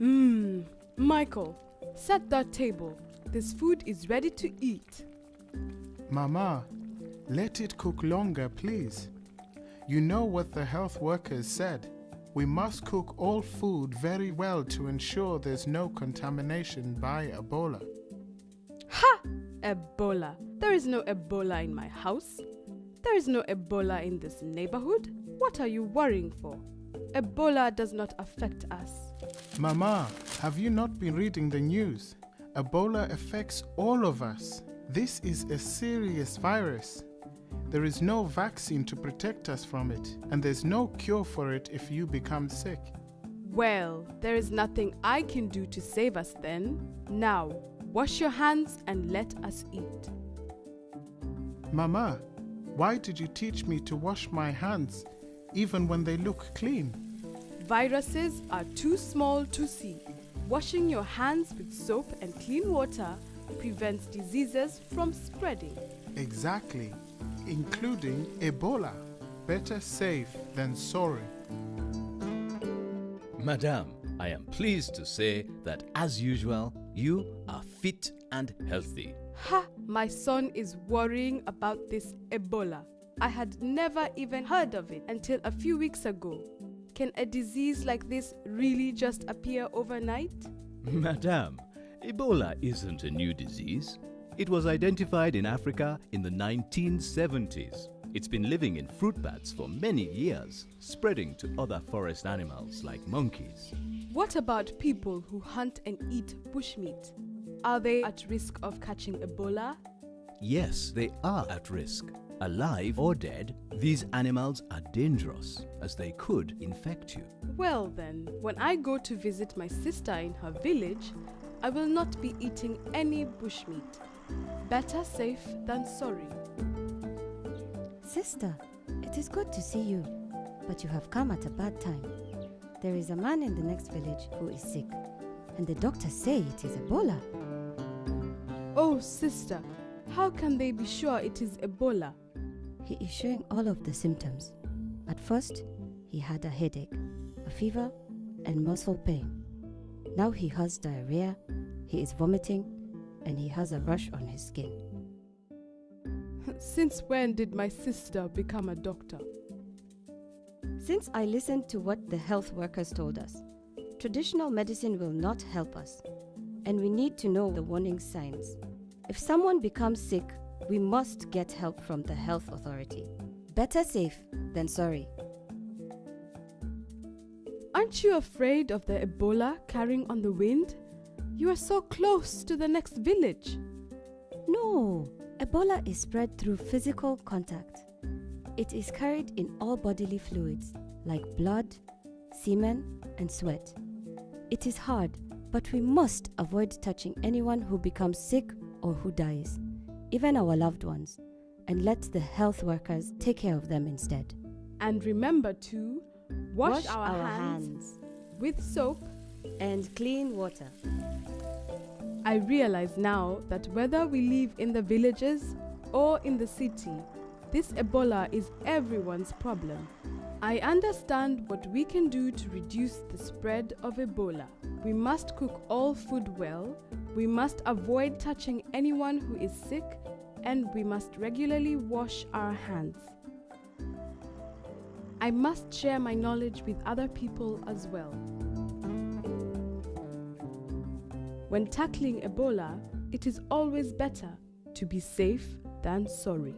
Mmm, Michael, set that table. This food is ready to eat. Mama, let it cook longer, please. You know what the health workers said. We must cook all food very well to ensure there's no contamination by Ebola. Ha! Ebola. There is no Ebola in my house. There is no Ebola in this neighborhood. What are you worrying for? Ebola does not affect us. Mama, have you not been reading the news? Ebola affects all of us. This is a serious virus. There is no vaccine to protect us from it, and there's no cure for it if you become sick. Well, there is nothing I can do to save us then. Now, wash your hands and let us eat. Mama, why did you teach me to wash my hands even when they look clean? Viruses are too small to see. Washing your hands with soap and clean water prevents diseases from spreading. Exactly, including Ebola. Better safe than sorry. Madam, I am pleased to say that as usual, you are fit and healthy. Ha! My son is worrying about this Ebola. I had never even heard of it until a few weeks ago. Can a disease like this really just appear overnight? Madam, Ebola isn't a new disease. It was identified in Africa in the 1970s. It's been living in fruit bats for many years, spreading to other forest animals like monkeys. What about people who hunt and eat bushmeat? Are they at risk of catching Ebola? Yes, they are at risk. Alive or dead, these animals are dangerous as they could infect you. Well, then, when I go to visit my sister in her village, I will not be eating any bushmeat. Better safe than sorry. Sister, it is good to see you, but you have come at a bad time. There is a man in the next village who is sick, and the doctors say it is Ebola. Oh, sister, how can they be sure it is Ebola? He is showing all of the symptoms. At first, he had a headache, a fever, and muscle pain. Now he has diarrhea, he is vomiting, and he has a rash on his skin. Since when did my sister become a doctor? Since I listened to what the health workers told us, traditional medicine will not help us, and we need to know the warning signs. If someone becomes sick, we must get help from the health authority. Better safe than sorry. Aren't you afraid of the Ebola carrying on the wind? You are so close to the next village. No, Ebola is spread through physical contact. It is carried in all bodily fluids like blood, semen, and sweat. It is hard, but we must avoid touching anyone who becomes sick or who dies, even our loved ones, and let the health workers take care of them instead. And remember to wash, our, hands, with soap. and clean water. I realize now that whether we live in the villages or in the city, this Ebola is everyone's problem. I understand what we can do to reduce the spread of Ebola. We must cook all food well, we must avoid touching anyone who is sick, and we must regularly wash our hands. I must share my knowledge with other people as well. When tackling Ebola, it is always better to be safe than sorry.